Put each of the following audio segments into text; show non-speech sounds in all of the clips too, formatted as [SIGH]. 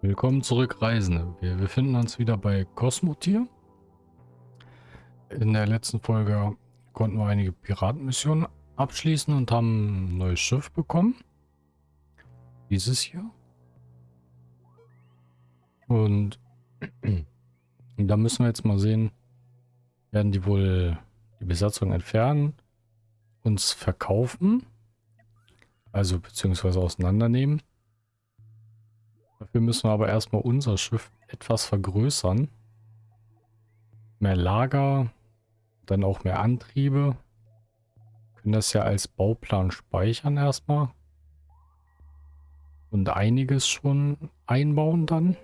Willkommen zurück, Reisende. Wir befinden uns wieder bei Cosmotier. In der letzten Folge konnten wir einige Piratenmissionen abschließen und haben ein neues Schiff bekommen. Dieses hier. Und [CLEARS THROAT] da müssen wir jetzt mal sehen, werden die wohl die Besatzung entfernen, uns verkaufen, also beziehungsweise auseinandernehmen Dafür müssen wir aber erstmal unser Schiff etwas vergrößern. Mehr Lager, dann auch mehr Antriebe. Wir können das ja als Bauplan speichern erstmal. Und einiges schon einbauen dann.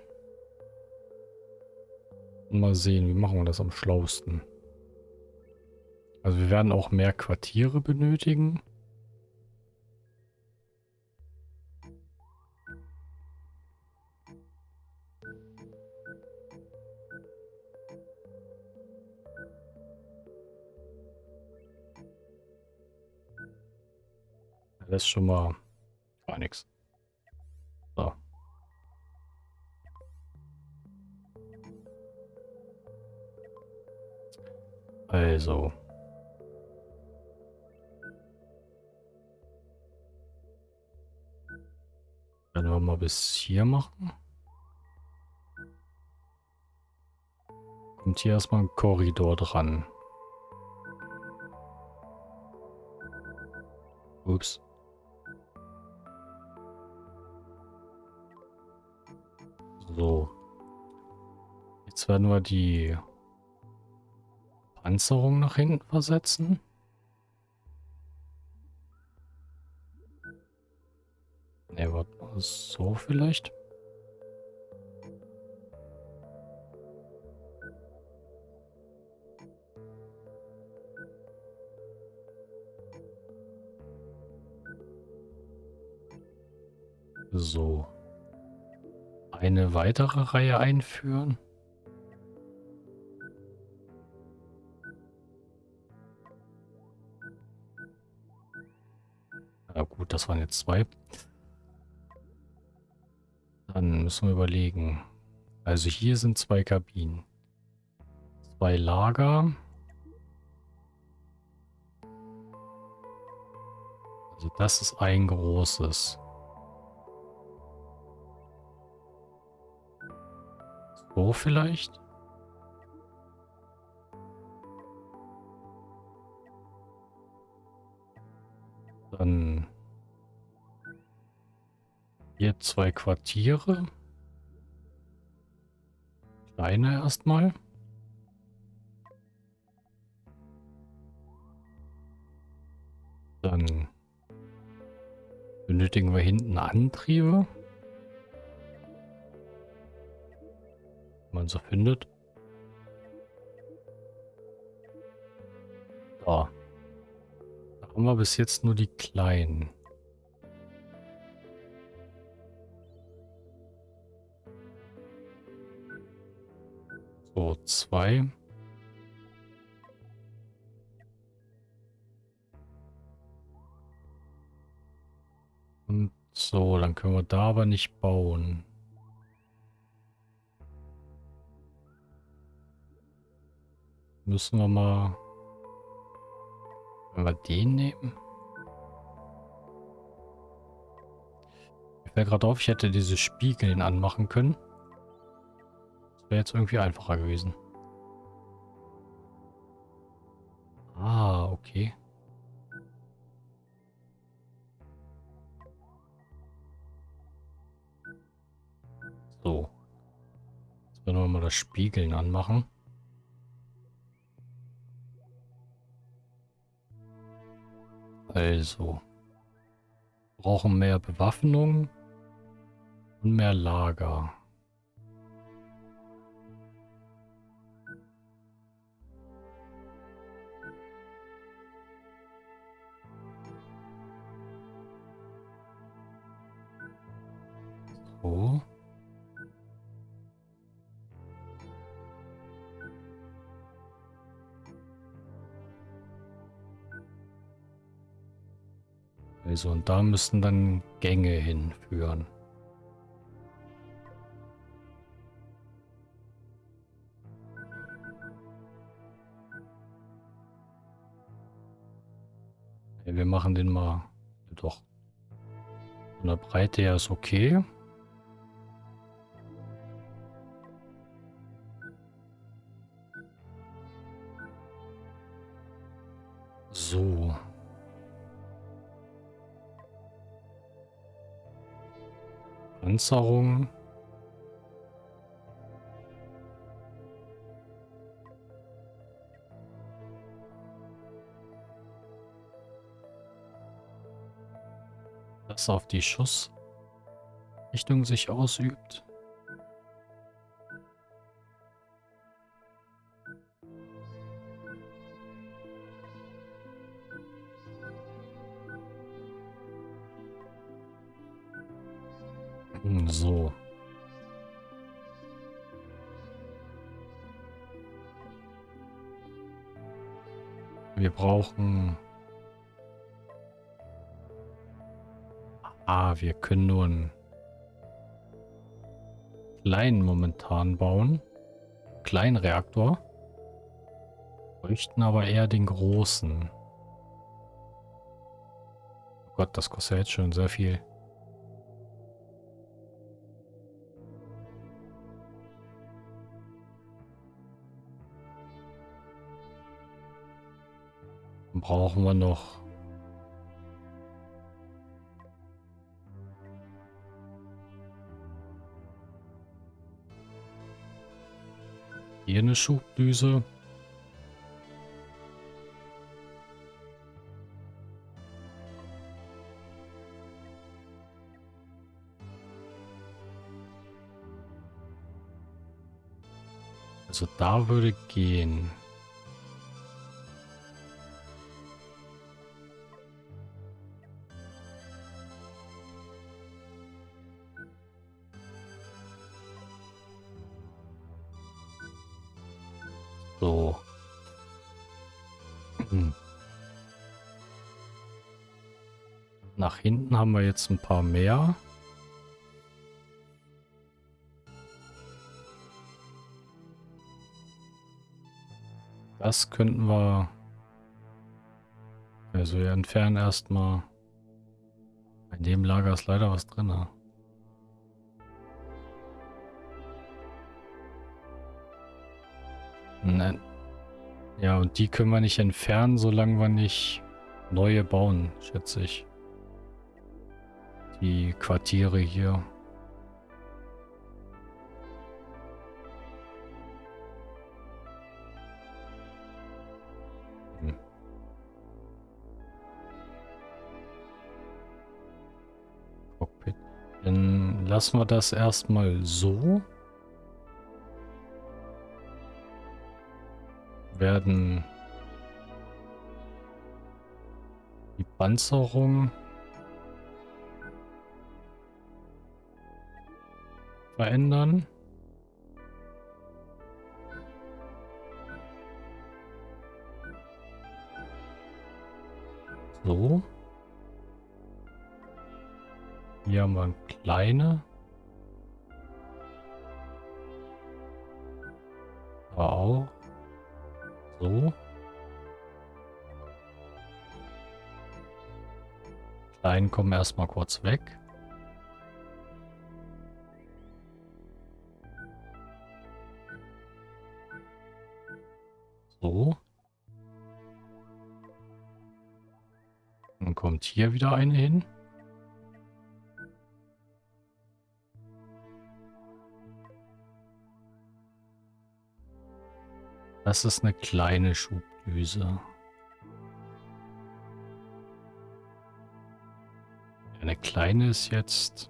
Und mal sehen, wie machen wir das am schlausten. Also wir werden auch mehr Quartiere benötigen. Das ist schon mal gar nichts. So. Also. Werden wir mal bis hier machen. Kommt hier erstmal ein Korridor dran. Ups. So. Jetzt werden wir die Panzerung nach hinten versetzen. Ne, warte mal, so vielleicht. So eine weitere Reihe einführen. Ja gut, das waren jetzt zwei. Dann müssen wir überlegen. Also hier sind zwei Kabinen. Zwei Lager. Also das ist ein großes. Vielleicht? Dann hier zwei Quartiere. Kleine erstmal. Dann benötigen wir hinten Antriebe. Man so findet. So. Da haben wir bis jetzt nur die kleinen. So, zwei. Und so, dann können wir da aber nicht bauen. Müssen wir mal... Wenn wir den nehmen? Ich fällt gerade auf, ich hätte diese Spiegeln anmachen können. Das wäre jetzt irgendwie einfacher gewesen. Ah, okay. So. Jetzt werden wir mal das Spiegeln anmachen. Also. Brauchen mehr Bewaffnung und mehr Lager. So. Gleise und da müssten dann Gänge hinführen. wir machen den mal doch. Von der Breite her ist okay. Panzerung. Das auf die Schussrichtung sich ausübt. Brauchen... Ah, wir können nur einen kleinen momentan bauen. Kleinen Reaktor. Bräuchten aber eher den großen. Oh Gott, das kostet jetzt schon sehr viel. Brauchen wir noch? Hier eine Schubdüse. Also da würde gehen. So. Hm. Nach hinten haben wir jetzt ein paar mehr. Das könnten wir... Also wir entfernen erstmal... In dem Lager ist leider was drin. Ne? Nein. Ja, und die können wir nicht entfernen, solange wir nicht neue bauen, schätze ich. Die Quartiere hier. Hm. Dann lassen wir das erstmal so. Werden die Panzerung verändern. So. Hier haben wir eine kleine. So. Kleinen kommen erstmal kurz weg. So. Dann kommt hier wieder eine hin. Das ist eine kleine Schubdüse. Eine kleine ist jetzt...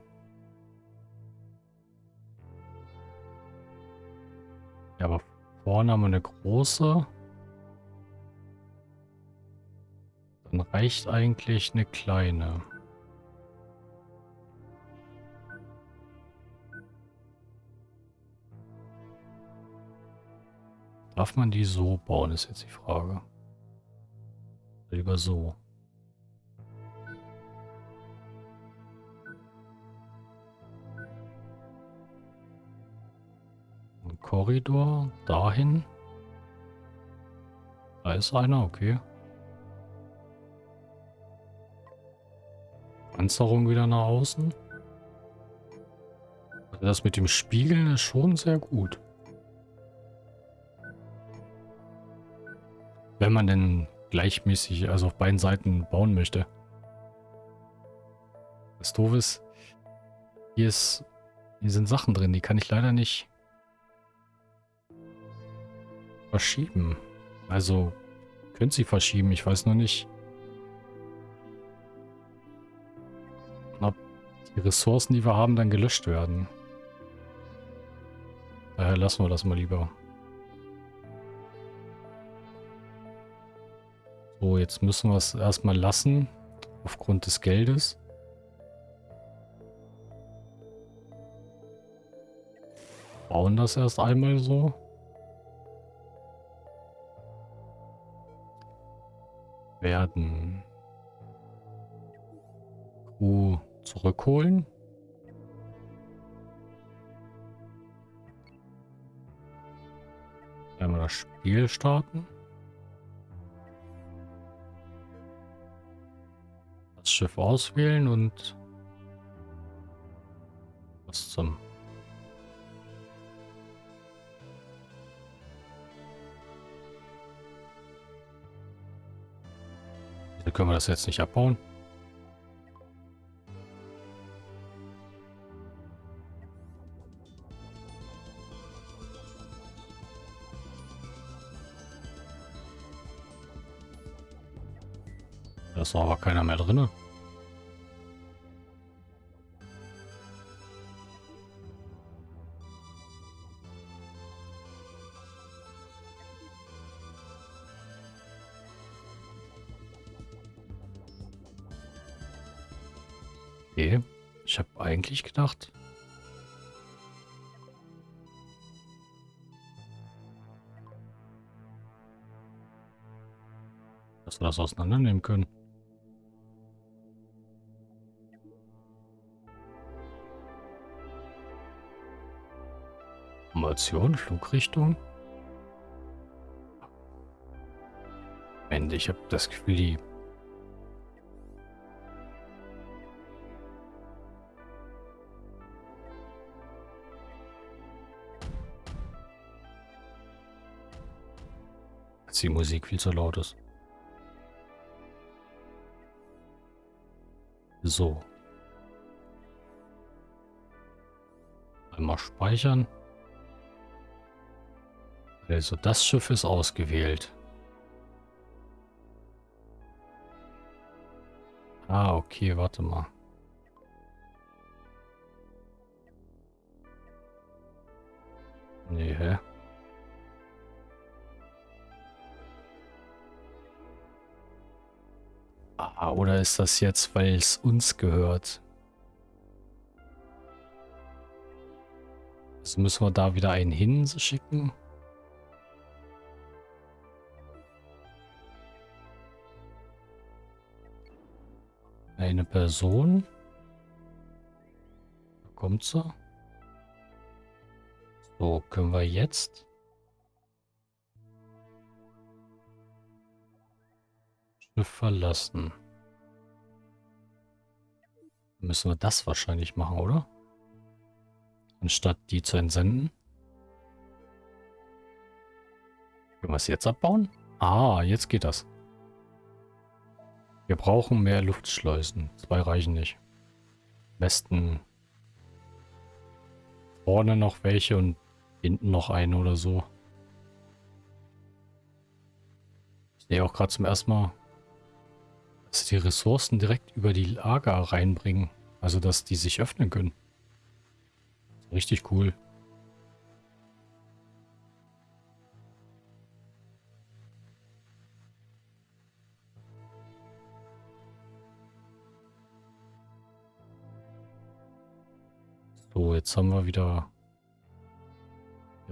Ja, aber vorne haben wir eine große. Dann reicht eigentlich eine kleine. Darf man die so bauen, ist jetzt die Frage. Lieber so. Ein Korridor dahin. Da ist einer, okay. Panzerung wieder nach außen. Also das mit dem Spiegeln ist schon sehr gut. Wenn man denn gleichmäßig, also auf beiden Seiten bauen möchte. Das doof ist, hier ist, hier sind Sachen drin, die kann ich leider nicht verschieben. Also, können sie verschieben, ich weiß nur nicht, ob die Ressourcen, die wir haben, dann gelöscht werden. Daher lassen wir das mal lieber. So, jetzt müssen wir es erstmal lassen, aufgrund des Geldes. Bauen das erst einmal so. Werden Crew zurückholen. Einmal das Spiel starten. Schiff auswählen und was zum können wir das jetzt nicht abbauen? Das auseinandernehmen können. Formation, Flugrichtung. Moment, ich habe das Gefühl, die... Die Musik viel zu laut ist. So. Einmal speichern. Also das Schiff ist ausgewählt. Ah, okay, warte mal. Nee, hä? Ah, oder ist das jetzt, weil es uns gehört? Also müssen wir da wieder einen hinschicken? Eine Person. Da kommt sie. So, können wir jetzt... Schiff verlassen. Müssen wir das wahrscheinlich machen, oder? Anstatt die zu entsenden. Können wir es jetzt abbauen? Ah, jetzt geht das. Wir brauchen mehr Luftschleusen. Zwei reichen nicht. Am besten vorne noch welche und hinten noch eine oder so. Ich sehe auch gerade zum ersten Mal, dass die Ressourcen direkt über die Lager reinbringen. Also, dass die sich öffnen können. Richtig cool. So, jetzt haben wir wieder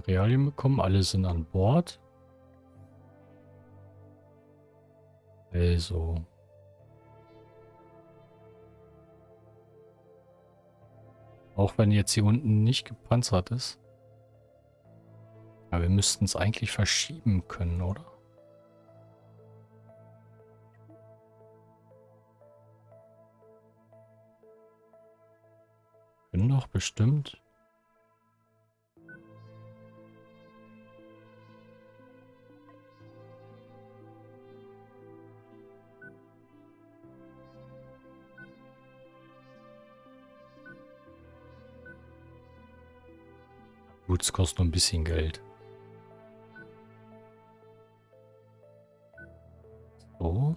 Realien bekommen. Alle sind an Bord. Also. Auch wenn jetzt hier unten nicht gepanzert ist. Aber wir müssten es eigentlich verschieben können, oder? Können doch bestimmt. Es kostet nur ein bisschen Geld. So.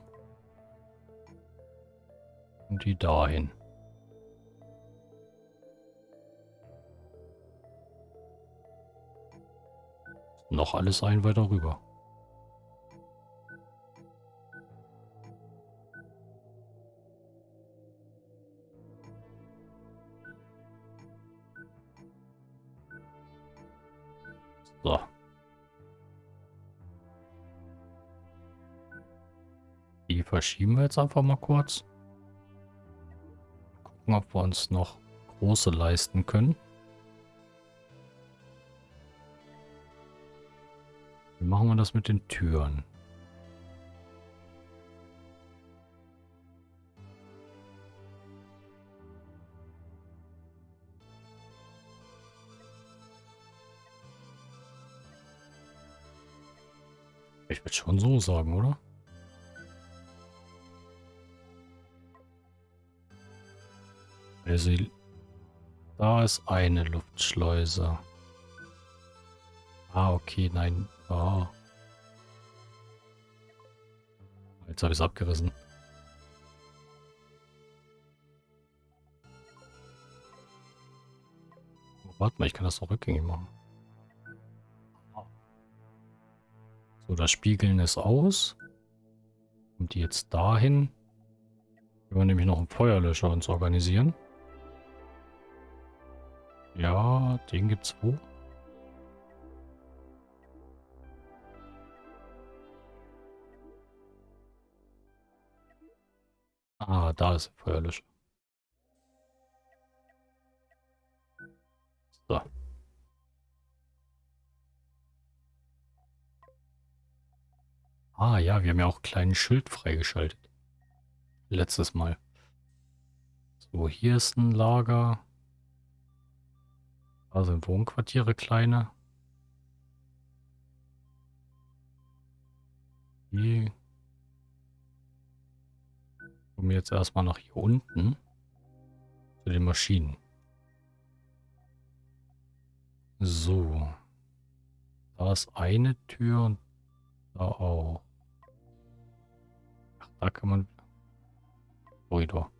Und die dahin. Noch alles ein weiter rüber. Verschieben wir jetzt einfach mal kurz. Gucken, ob wir uns noch große leisten können. Wie machen wir das mit den Türen? Ich würde schon so sagen, oder? Also, da ist eine Luftschleuse. Ah, okay, nein. Ah. Jetzt habe ich es abgerissen. Oh, warte mal, ich kann das doch rückgängig machen. So, das Spiegeln ist aus. Und die jetzt dahin. Können wir nämlich noch einen Feuerlöscher uns organisieren. Ja, den gibt's wo? Ah, da ist Feuerlöscher. So. Ah ja, wir haben ja auch einen kleinen Schild freigeschaltet. Letztes Mal. So, hier ist ein Lager. Da sind Wohnquartiere kleine. Die kommen jetzt erstmal nach hier unten zu den Maschinen. So. Da ist eine Tür und da auch. Ach, da kann man... Korridor.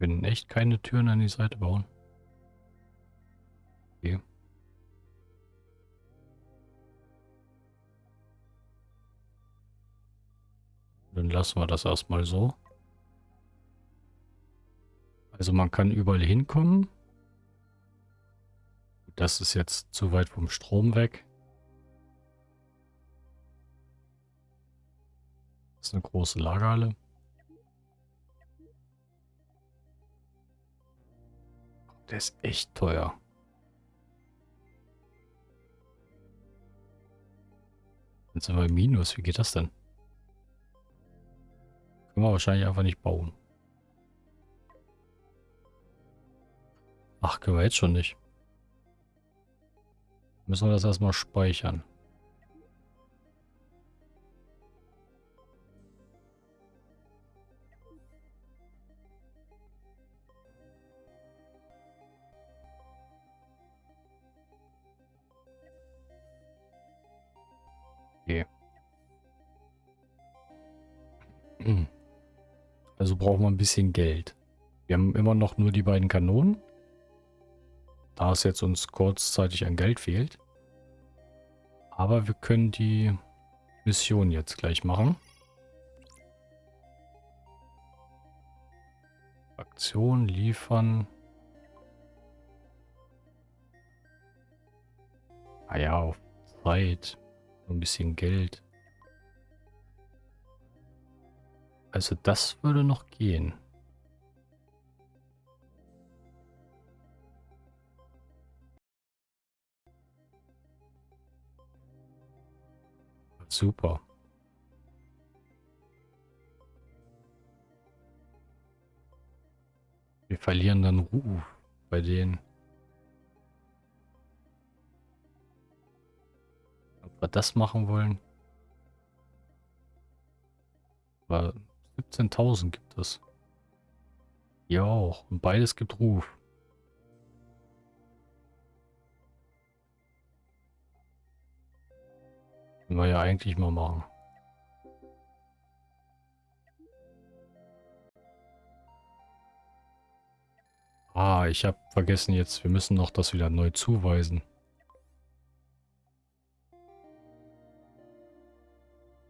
Können echt keine Türen an die Seite bauen. Okay. Dann lassen wir das erstmal so. Also man kann überall hinkommen. Das ist jetzt zu weit vom Strom weg. Das ist eine große Lagerhalle. Der ist echt teuer. Jetzt sind wir im Minus. Wie geht das denn? Können wir wahrscheinlich einfach nicht bauen. Ach, können wir jetzt schon nicht. Müssen wir das erstmal speichern. Also brauchen wir ein bisschen Geld. Wir haben immer noch nur die beiden Kanonen. Da es jetzt uns kurzzeitig an Geld fehlt. Aber wir können die Mission jetzt gleich machen. Aktion liefern. Ah ja, auf Zeit. Ein bisschen Geld. Also das würde noch gehen. Super. Wir verlieren dann Ruf bei denen. Ob wir das machen wollen? 17.000 gibt es. Ja auch. Und beides gibt Ruf. Können wir ja eigentlich mal machen. Ah, ich habe vergessen jetzt, wir müssen noch das wieder neu zuweisen.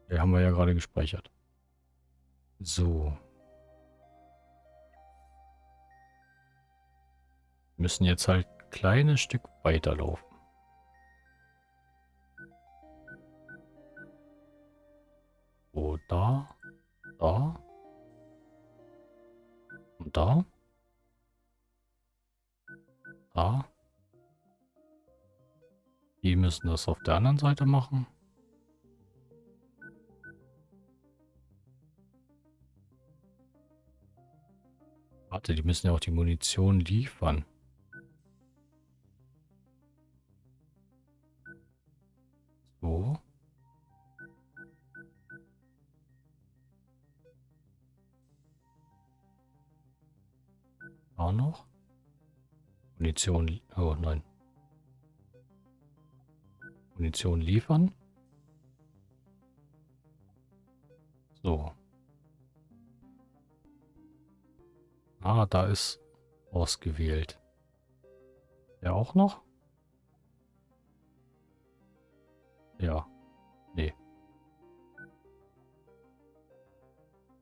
Ja, haben wir ja gerade gespeichert. So. Müssen jetzt halt ein kleines Stück weiterlaufen. So, da, da und da. Da. Die müssen das auf der anderen Seite machen. Warte, die müssen ja auch die Munition liefern. So. Auch noch. Munition. Oh nein. Munition liefern. So. Ah, da ist ausgewählt. Der auch noch? Ja. Nee.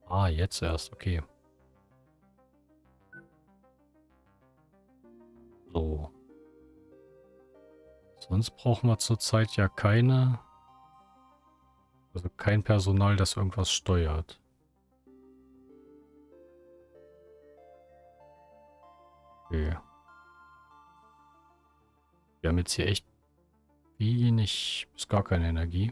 Ah, jetzt erst. Okay. So. Sonst brauchen wir zurzeit ja keine... Also kein Personal, das irgendwas steuert. Okay. Wir haben jetzt hier echt wenig bis gar keine Energie.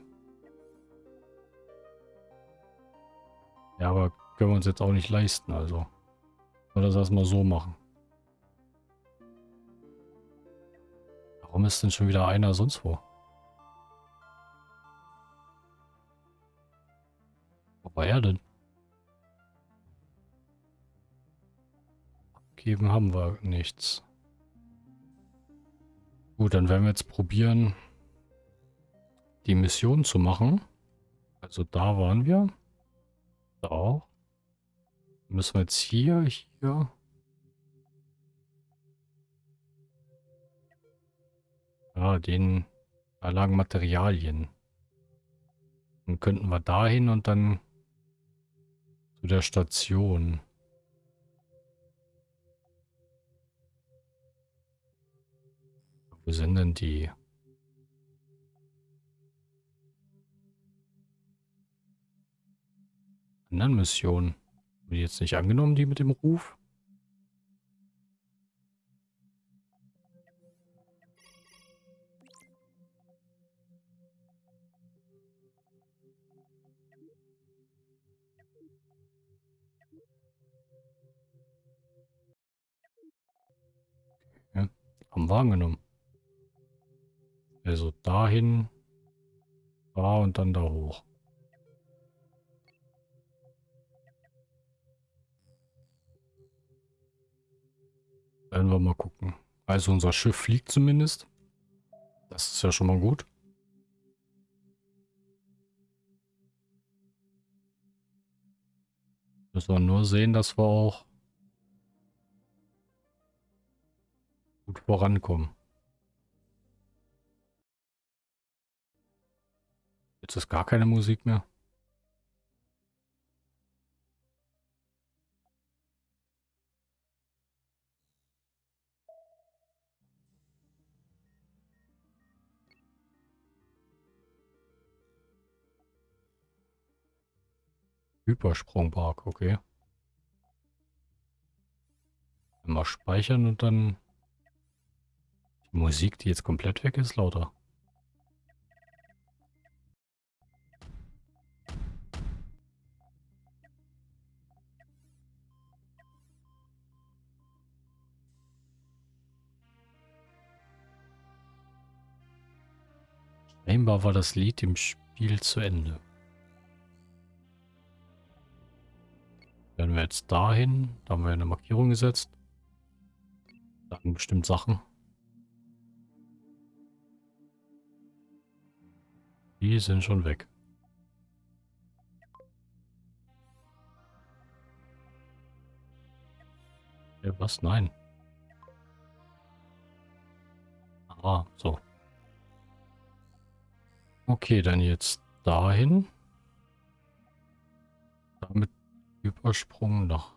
Ja, aber können wir uns jetzt auch nicht leisten, also. Nur das erstmal so machen. Warum ist denn schon wieder einer sonst wo? Wo war er denn? Abgeben haben wir nichts. Gut, dann werden wir jetzt probieren, die Mission zu machen. Also da waren wir. Da auch. Müssen wir jetzt hier, hier. Ja, den, da lagen Materialien. Dann könnten wir dahin und dann zu der Station. Wo sind denn die? Anderen Missionen. Haben die jetzt nicht angenommen, die mit dem Ruf? Haben wir angenommen. Also dahin, da und dann da hoch. Werden wir mal gucken. Also unser Schiff fliegt zumindest. Das ist ja schon mal gut. Müssen wir nur sehen, dass wir auch gut vorankommen. Jetzt ist gar keine Musik mehr. Hypersprungpark, okay. Mal speichern und dann die Musik, die jetzt komplett weg ist, lauter. Scheinbar war das Lied im Spiel zu Ende. Werden wir jetzt dahin. Da haben wir eine Markierung gesetzt. Sagen bestimmt Sachen. Die sind schon weg. Ja, was? Nein. Ah, so. Okay, dann jetzt dahin. Damit Übersprung nach.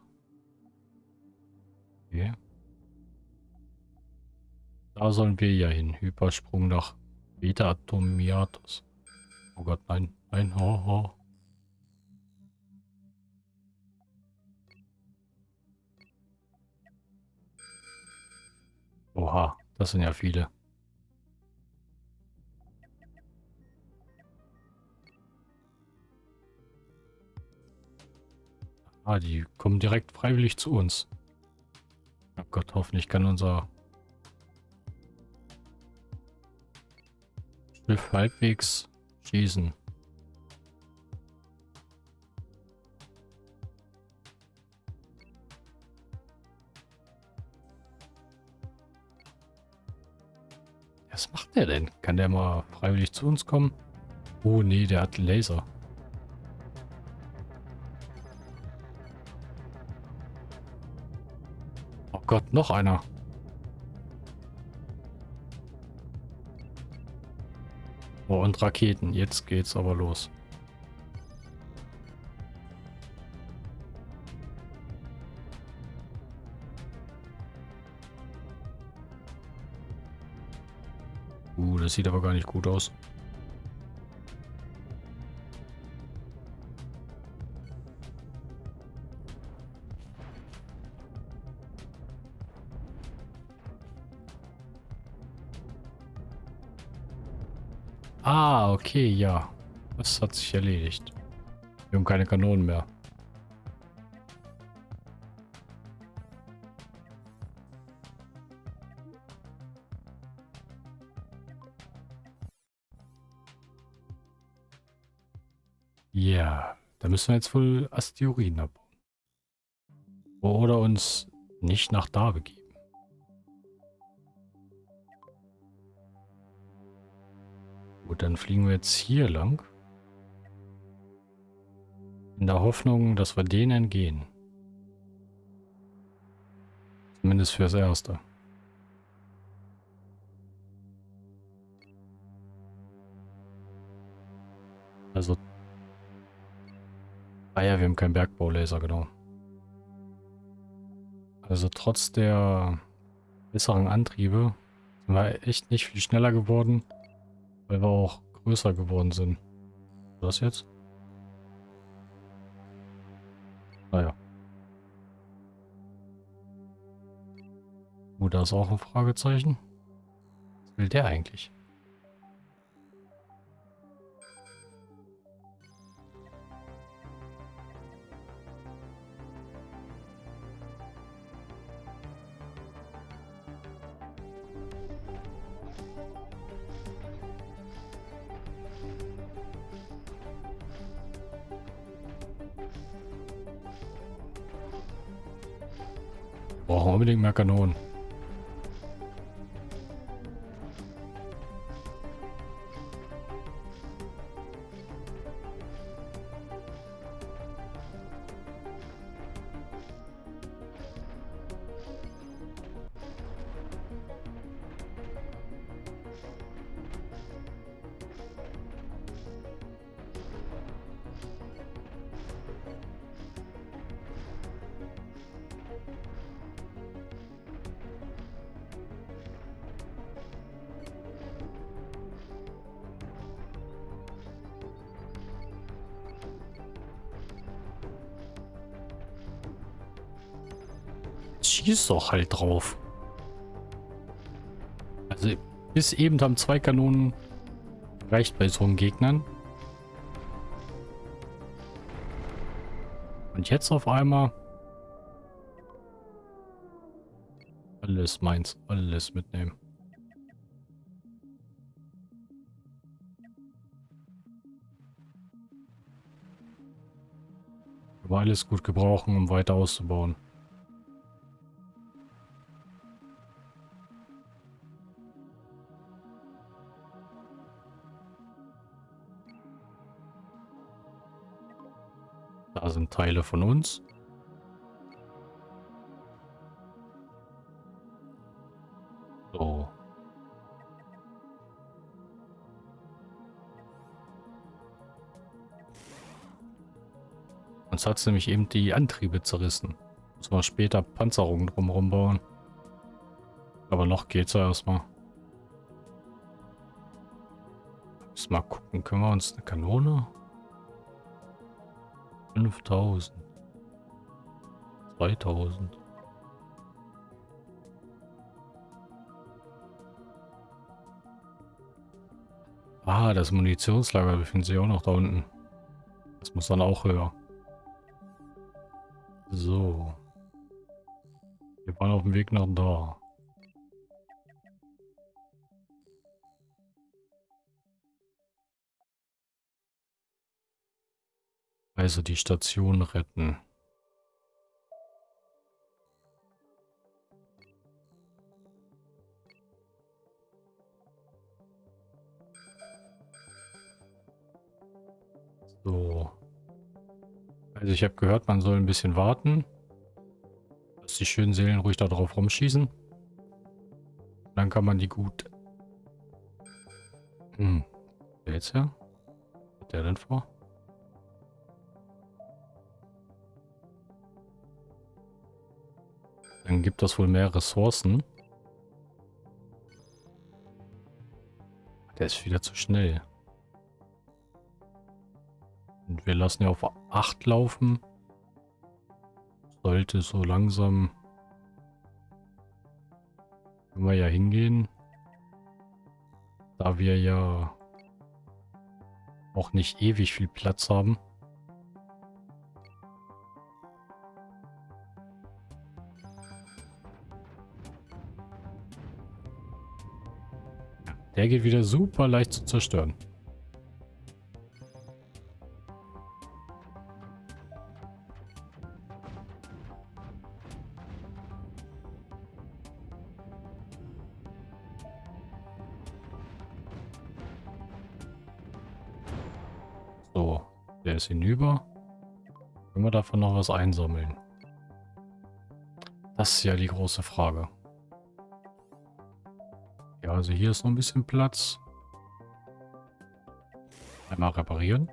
Okay. Da sollen wir ja hin. Hypersprung nach Beta Atomiatus. Oh Gott, nein, nein, oh, oh. Oha, das sind ja viele. Ah, die kommen direkt freiwillig zu uns. Oh Gott, hoffentlich kann unser Schiff halbwegs schießen. Was macht der denn? Kann der mal freiwillig zu uns kommen? Oh nee, der hat Laser. Gott, noch einer. Oh, und Raketen. Jetzt geht's aber los. Uh, das sieht aber gar nicht gut aus. Ah, okay, ja. Das hat sich erledigt. Wir haben keine Kanonen mehr. Ja, da müssen wir jetzt wohl Asteroiden abbauen. Oder uns nicht nach da begeben. Dann fliegen wir jetzt hier lang. In der Hoffnung, dass wir denen entgehen. Zumindest fürs Erste. Also... Ah ja, wir haben keinen Bergbaulaser, genau. Also trotz der besseren Antriebe sind wir echt nicht viel schneller geworden. Weil wir auch größer geworden sind. Was jetzt? Naja. Gut, da ist auch ein Fragezeichen. Was will der eigentlich? Kanonen. schießt doch halt drauf. Also bis eben haben zwei Kanonen reicht bei so einem Gegnern. Und jetzt auf einmal... Alles meins, alles mitnehmen. Aber alles gut gebrauchen, um weiter auszubauen. Teile von uns. So. Uns hat es nämlich eben die Antriebe zerrissen. Muss man später Panzerungen drumherum bauen. Aber noch geht's ja erstmal. Müssen mal gucken, können wir uns eine Kanone? 5000. 2000. Ah, das Munitionslager befindet sich auch noch da unten. Das muss dann auch höher. So. Wir waren auf dem Weg nach da. Also die Station retten. So. Also ich habe gehört, man soll ein bisschen warten. Dass die schönen Seelen ruhig da drauf rumschießen. Dann kann man die gut... Hm. Wer jetzt her? Was hat der denn vor? Dann gibt das wohl mehr Ressourcen. Der ist wieder zu schnell. Und wir lassen ja auf 8 laufen. Sollte so langsam... Können wir ja hingehen. Da wir ja auch nicht ewig viel Platz haben. Der geht wieder super leicht zu zerstören. So, der ist hinüber. Können wir davon noch was einsammeln? Das ist ja die große Frage. Also hier ist noch ein bisschen Platz. Einmal reparieren.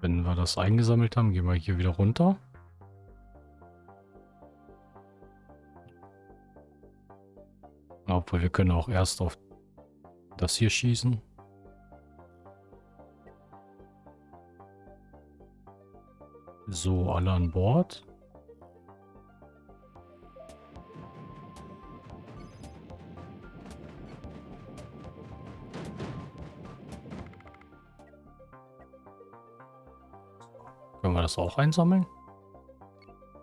Wenn wir das eingesammelt haben, gehen wir hier wieder runter. Obwohl wir können auch erst auf das hier schießen. So, alle an Bord. Können wir das auch einsammeln?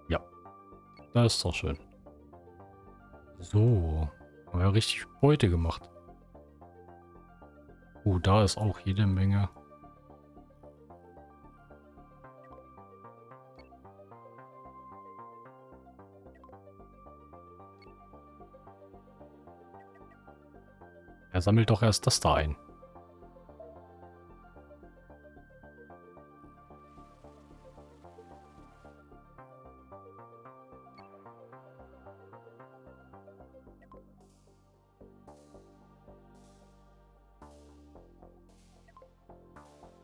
Ja. Das ist doch schön. So. Haben wir richtig Beute gemacht. Oh, da ist auch jede Menge. Sammelt doch erst das da ein.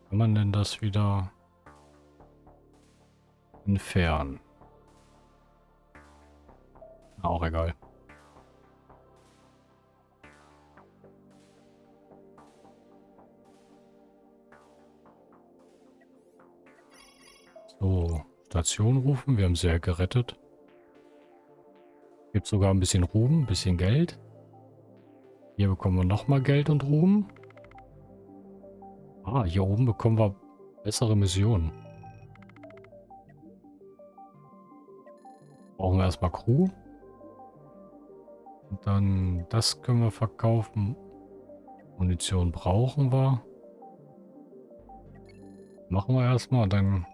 Kann man denn das wieder entfernen? Auch egal. Station rufen. Wir haben sie ja gerettet. Gibt sogar ein bisschen Ruhm, ein bisschen Geld. Hier bekommen wir nochmal Geld und Ruhm. Ah, hier oben bekommen wir bessere Missionen. Brauchen wir erstmal Crew. Und dann das können wir verkaufen. Munition brauchen wir. Machen wir erstmal, dann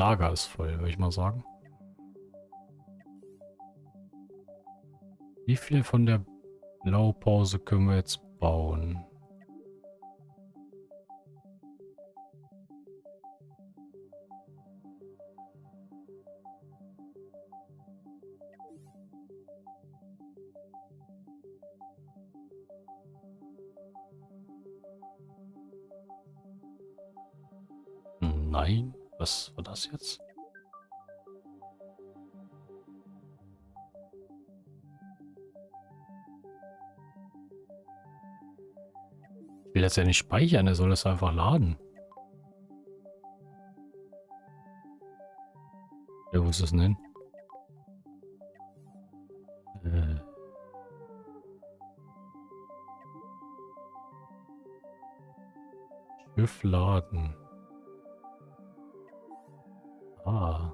Lager ist voll, würde ich mal sagen. Wie viel von der Blaupause können wir jetzt bauen? Das jetzt? Ich will das ja nicht speichern, er soll das einfach laden. Ja, wo ist das denn? Äh. Laden. Ah.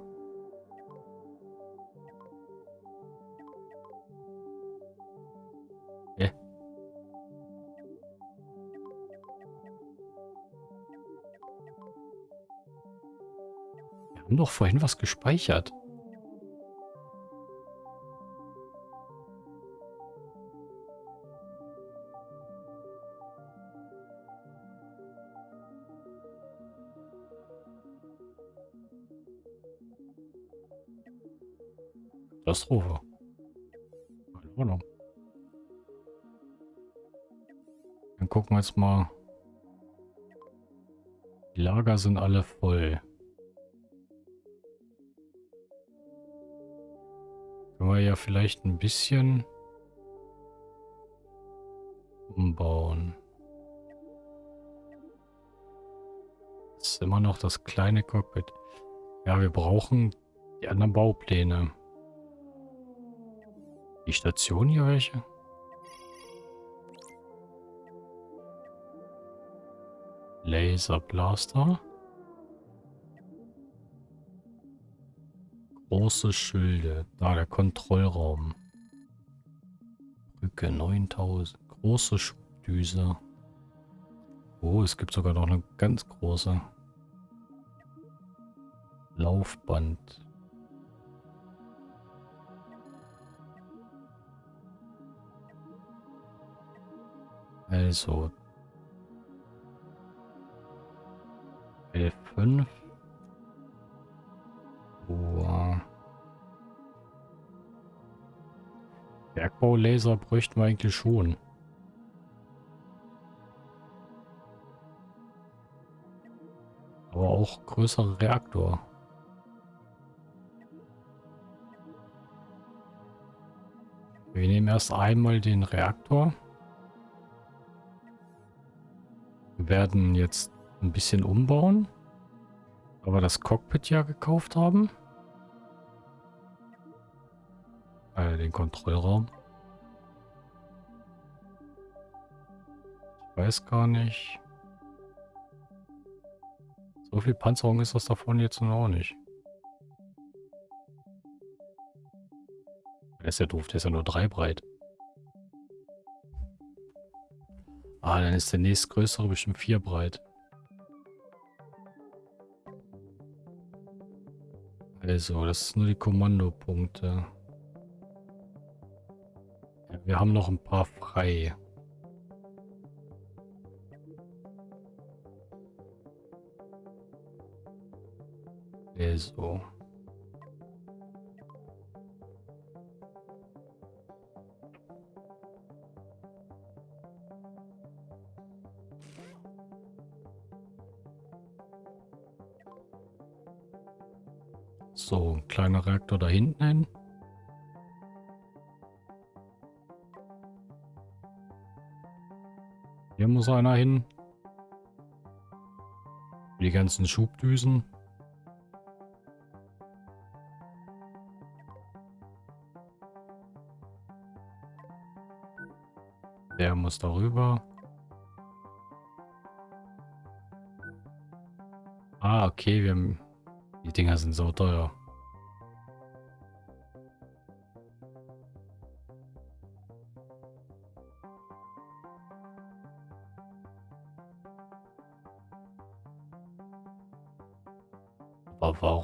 Wir haben doch vorhin was gespeichert. Katastrophe. Keine Ahnung. Dann gucken wir jetzt mal. Die Lager sind alle voll. Können wir ja vielleicht ein bisschen umbauen. Das ist immer noch das kleine Cockpit. Ja, wir brauchen die anderen Baupläne. Die Station hier welche? Laserblaster. Große Schilde. Da der Kontrollraum. Brücke 9000. Große Schubdüse. Oh, es gibt sogar noch eine ganz große. Laufband. Also. L5. Oh. Bergbaulaser bräuchten wir eigentlich schon. Aber auch größere Reaktor. Wir nehmen erst einmal den Reaktor. Werden jetzt ein bisschen umbauen. Aber das Cockpit ja gekauft haben. Äh, den Kontrollraum. Ich weiß gar nicht. So viel Panzerung ist das davon jetzt noch nicht. Der ist ja doof, der ist ja nur drei breit. Ah, dann ist der nächstgrößere bestimmt vier breit. Also, das sind nur die Kommandopunkte. Ja, wir haben noch ein paar frei. Also. So, ein kleiner Reaktor da hinten hin. Hier muss einer hin. Die ganzen Schubdüsen. Der muss darüber. Ah, okay, wir haben... Die Dinger sind so teuer.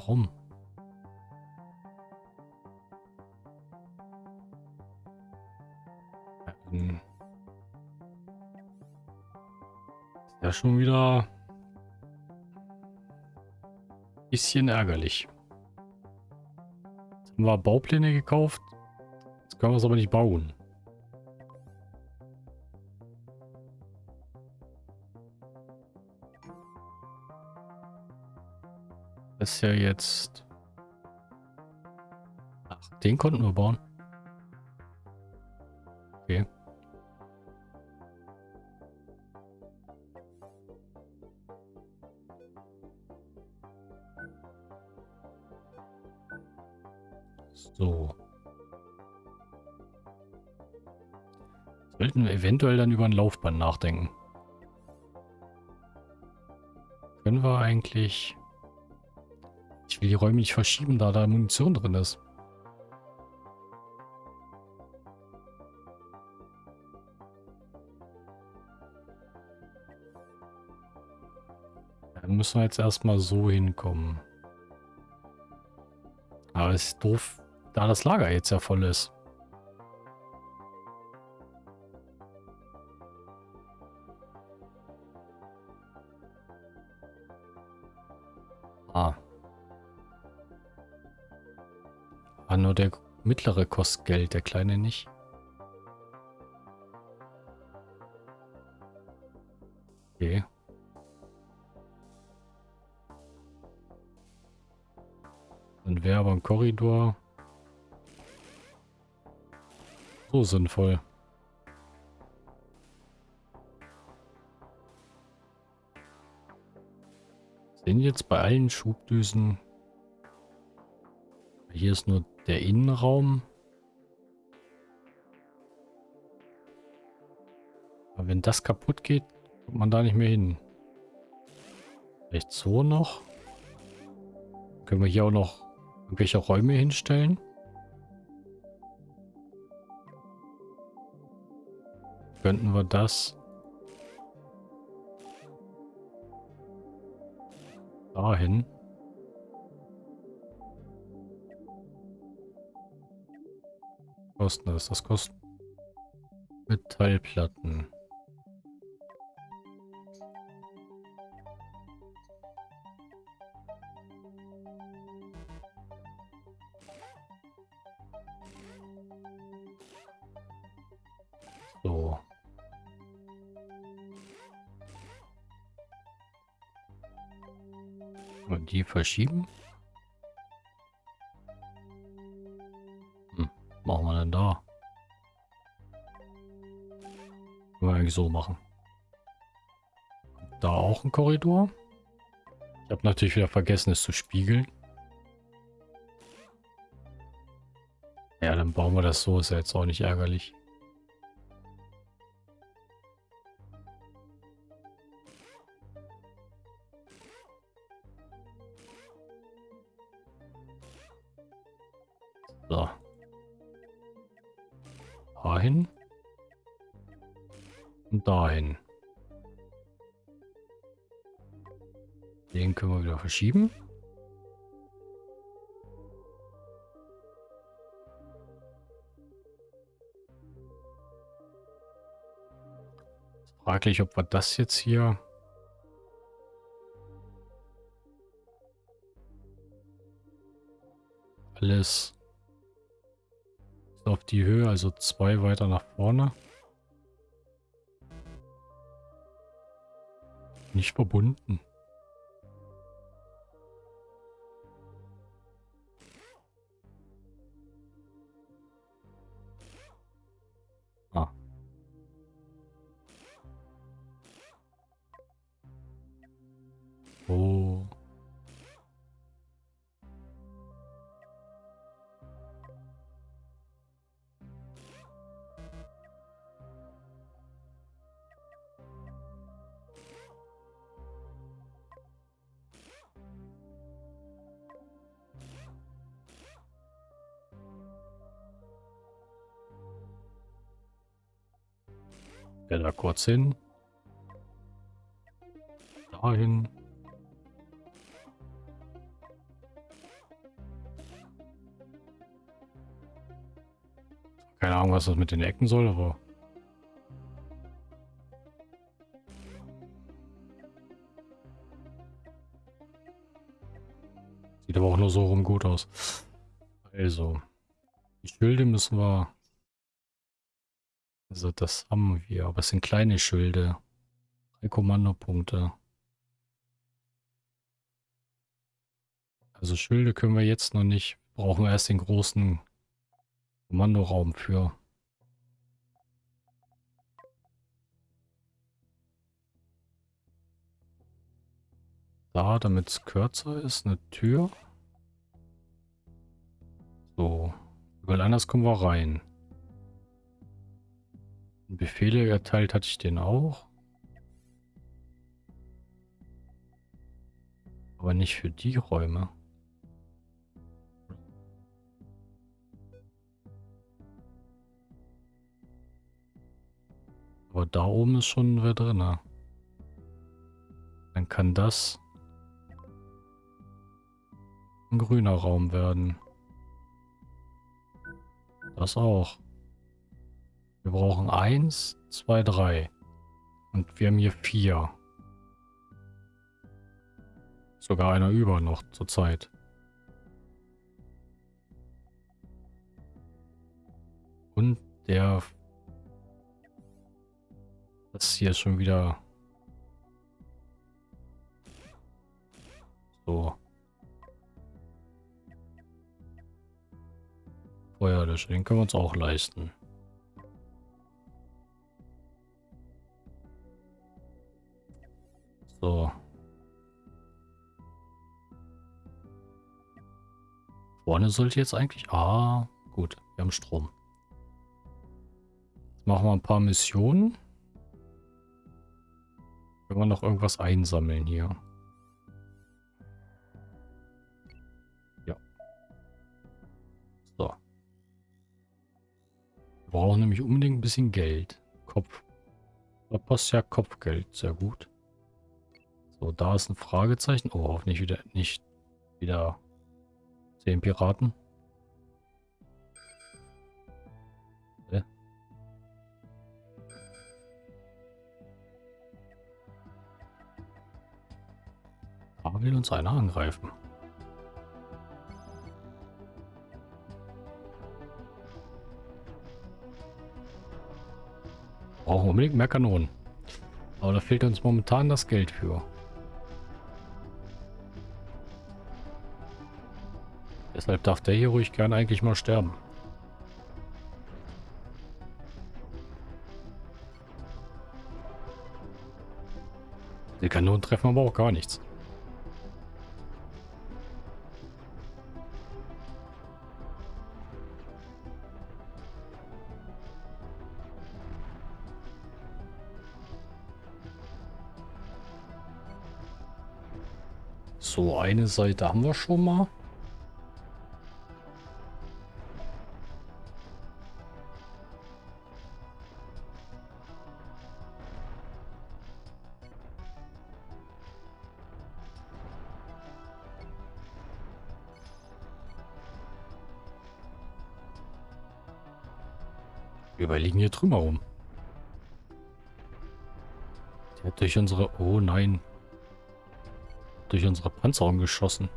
Warum? Ähm, ist ja schon wieder ein bisschen ärgerlich. Jetzt haben wir Baupläne gekauft. Jetzt können wir es aber nicht bauen. Ist ja jetzt... Ach, den konnten wir bauen. Okay. So. Sollten wir eventuell dann über ein Laufband nachdenken. Können wir eigentlich... Will die Räume nicht verschieben, da da Munition drin ist. Dann müssen wir jetzt erstmal so hinkommen. Aber es ist doof, da das Lager jetzt ja voll ist. Ah, nur der mittlere kostet Geld, der kleine nicht. Okay. Dann wäre aber ein Korridor so sinnvoll. Sind jetzt bei allen Schubdüsen... Hier ist nur der Innenraum. Aber wenn das kaputt geht, kommt man da nicht mehr hin. Vielleicht so noch. Können wir hier auch noch irgendwelche Räume hinstellen? Könnten wir das dahin? Kosten das? Das kostet Metallplatten. So. Und die verschieben? Eigentlich so machen. Da auch ein Korridor. Ich habe natürlich wieder vergessen, es zu spiegeln. Ja, dann bauen wir das so. Ist ja jetzt auch nicht ärgerlich. So. Dahin. Und dahin. Den können wir wieder verschieben. Fraglich, ob wir das jetzt hier... Alles auf die Höhe, also zwei weiter nach vorne. Nicht verbunden. Ah. Oh. Kurz hin. Dahin. Keine Ahnung, was das mit den Ecken soll, aber... Sieht aber auch nur so rum gut aus. Also, die Schilde müssen wir... Also das haben wir, aber es sind kleine Schilde. Drei Kommandopunkte. Also Schilde können wir jetzt noch nicht. Brauchen wir erst den großen Kommandoraum für. Da, damit es kürzer ist, eine Tür. So. Überall anders kommen wir rein. Befehle erteilt hatte ich den auch. Aber nicht für die Räume. Aber da oben ist schon wer drin. Dann kann das ein grüner Raum werden. Das auch. Wir brauchen eins, zwei, drei. Und wir haben hier vier. Sogar einer über noch zur Zeit. Und der das hier ist schon wieder... So. Feuerlöscher, den können wir uns auch leisten. So. Vorne sollte jetzt eigentlich... Ah, gut. Wir haben Strom. Jetzt machen wir ein paar Missionen. Können wir noch irgendwas einsammeln hier? Ja. So. Wir brauchen nämlich unbedingt ein bisschen Geld. Kopf. Da passt ja Kopfgeld. Sehr gut. So, da ist ein Fragezeichen. Oh, hoffentlich wieder nicht wieder zehn Piraten. Da will uns einer angreifen. Brauchen unbedingt mehr Kanonen. Aber da fehlt uns momentan das Geld für. Deshalb darf der hier ruhig gerne eigentlich mal sterben. Die Kanonen treffen aber auch gar nichts. So, eine Seite haben wir schon mal. Überlegen hier drüber rum. Der hat durch unsere... Oh nein durch unsere Panzerung geschossen.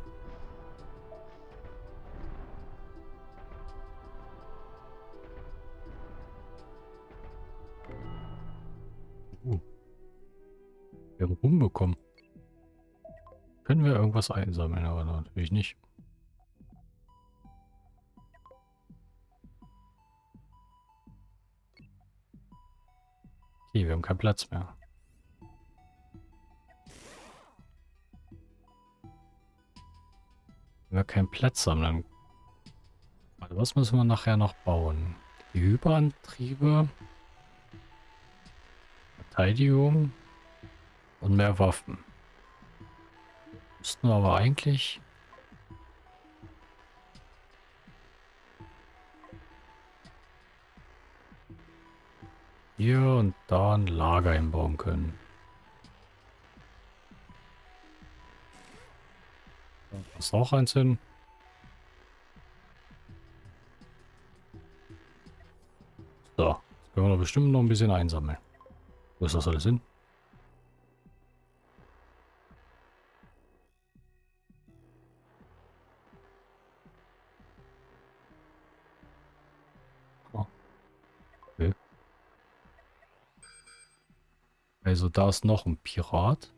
Uh. Wir haben Ruhm bekommen. Können wir irgendwas einsammeln, aber natürlich nicht. Haben keinen Platz mehr. Wenn wir keinen Platz haben, dann... Also was müssen wir nachher noch bauen? Die Hyperantriebe, Verteidigung und mehr Waffen. Müssten wir aber eigentlich... hier und da ein Lager hinbauen können. Da passt auch eins hin. So, können wir doch bestimmt noch ein bisschen einsammeln. Wo ist das alles hin? Also da ist noch ein Pirat.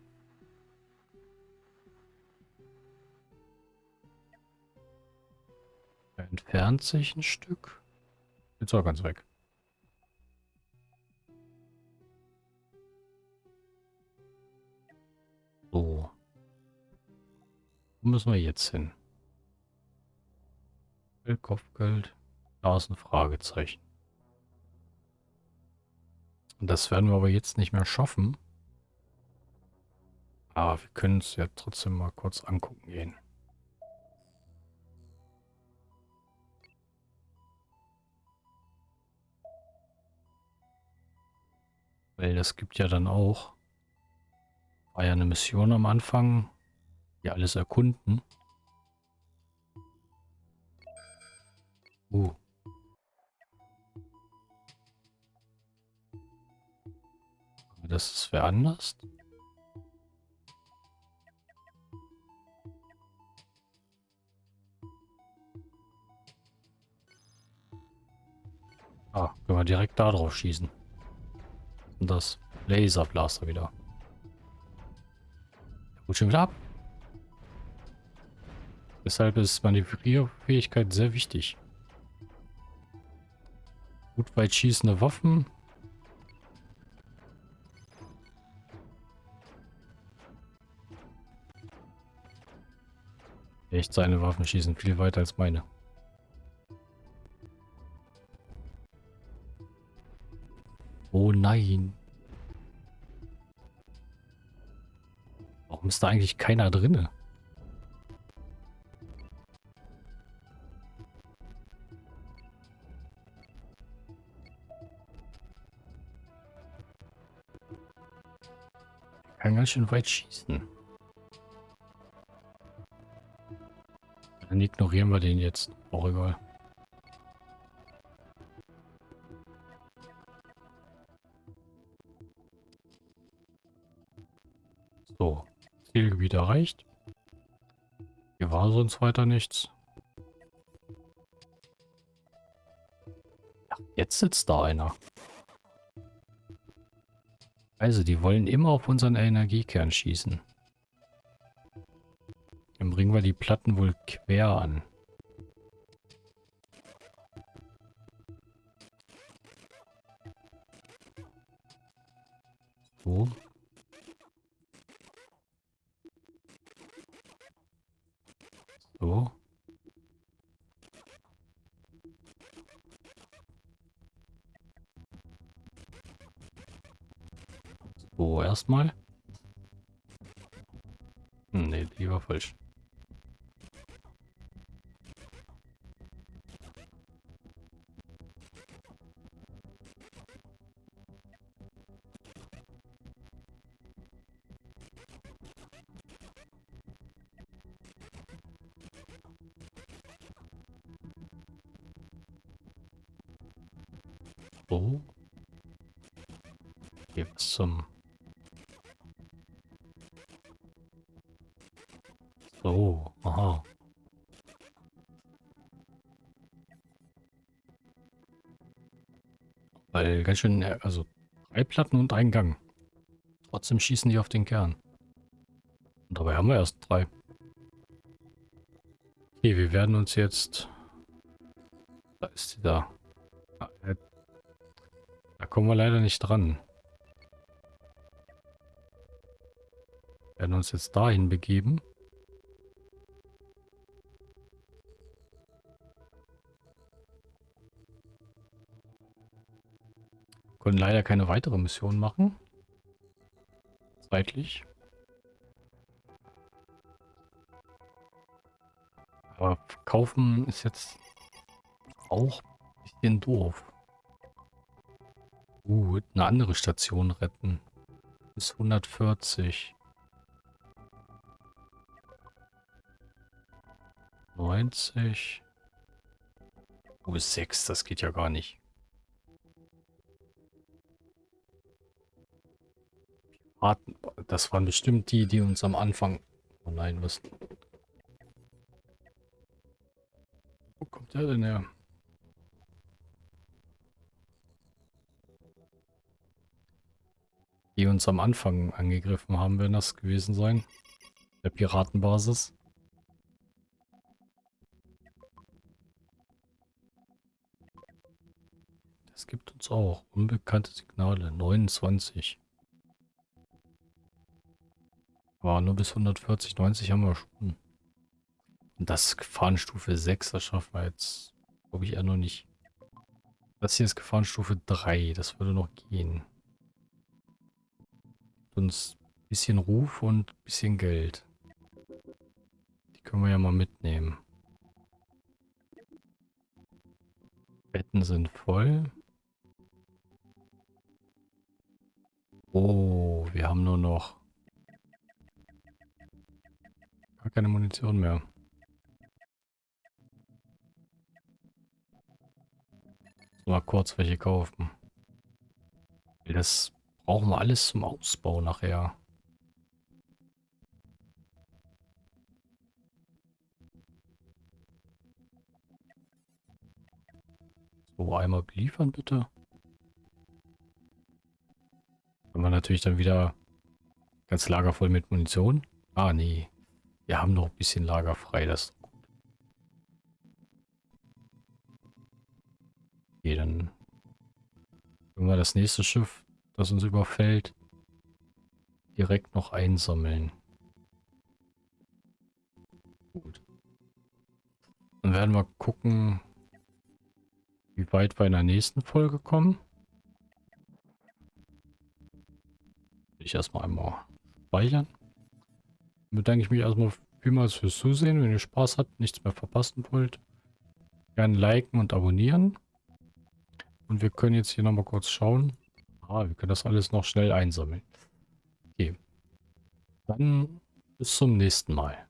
Er entfernt sich ein Stück. Jetzt auch ganz weg. So. Wo müssen wir jetzt hin? Kopfgeld. Da ist ein Fragezeichen. Das werden wir aber jetzt nicht mehr schaffen. Aber wir können es ja trotzdem mal kurz angucken gehen. Weil das gibt ja dann auch, war ja eine Mission am Anfang, die alles erkunden. Uh, das ist wer anders? Ah, können wir direkt da drauf schießen. Und das Laserblaster wieder. Gut, schon wieder ab. Deshalb ist Manövrierfähigkeit sehr wichtig. Gut weit schießende Waffen Echt, seine Waffen schießen viel weiter als meine. Oh nein. Warum ist da eigentlich keiner drinne? kann ganz schön weit schießen. Dann ignorieren wir den jetzt. Auch egal. So. Zielgebiet erreicht. Hier war sonst weiter nichts. Ja, jetzt sitzt da einer. Also, die wollen immer auf unseren Energiekern schießen. Bringen wir die Platten wohl quer an. Ganz schön, äh, also drei Platten und ein Gang. Trotzdem schießen die auf den Kern. Und dabei haben wir erst drei. Okay, wir werden uns jetzt... Da ist sie da. Da kommen wir leider nicht dran. Wir werden uns jetzt dahin begeben. Können leider keine weitere Mission machen. Zeitlich. Aber kaufen ist jetzt auch ein bisschen doof. Uh, eine andere Station retten. Bis 140. 90. Oh, bis 6, das geht ja gar nicht. Das waren bestimmt die, die uns am Anfang... Oh nein, was... Wo kommt der denn her? Die uns am Anfang angegriffen haben, werden das gewesen sein. Der Piratenbasis. Das gibt uns auch unbekannte Signale. 29. War nur bis 140, 90 haben wir schon. Und das Gefahrenstufe 6, das schaffen wir jetzt, glaube ich, eher noch nicht. Das hier ist Gefahrenstufe 3, das würde noch gehen. Uns ein bisschen Ruf und ein bisschen Geld. Die können wir ja mal mitnehmen. Betten sind voll. Oh, wir haben nur noch Gar keine Munition mehr. Mal kurz welche kaufen. Das brauchen wir alles zum Ausbau nachher. So, einmal beliefern bitte. Haben wir natürlich dann wieder ganz Lager voll mit Munition. Ah, nee. Wir haben noch ein bisschen Lager frei, das ist gut. Okay, dann können wir das nächste Schiff, das uns überfällt, direkt noch einsammeln. Gut. Dann werden wir gucken, wie weit wir in der nächsten Folge kommen. Ich erstmal einmal speichern bedanke ich mich erstmal vielmals fürs Zusehen. Wenn ihr Spaß habt, nichts mehr verpassen wollt, gerne liken und abonnieren. Und wir können jetzt hier nochmal kurz schauen. Ah, wir können das alles noch schnell einsammeln. Okay. Dann bis zum nächsten Mal.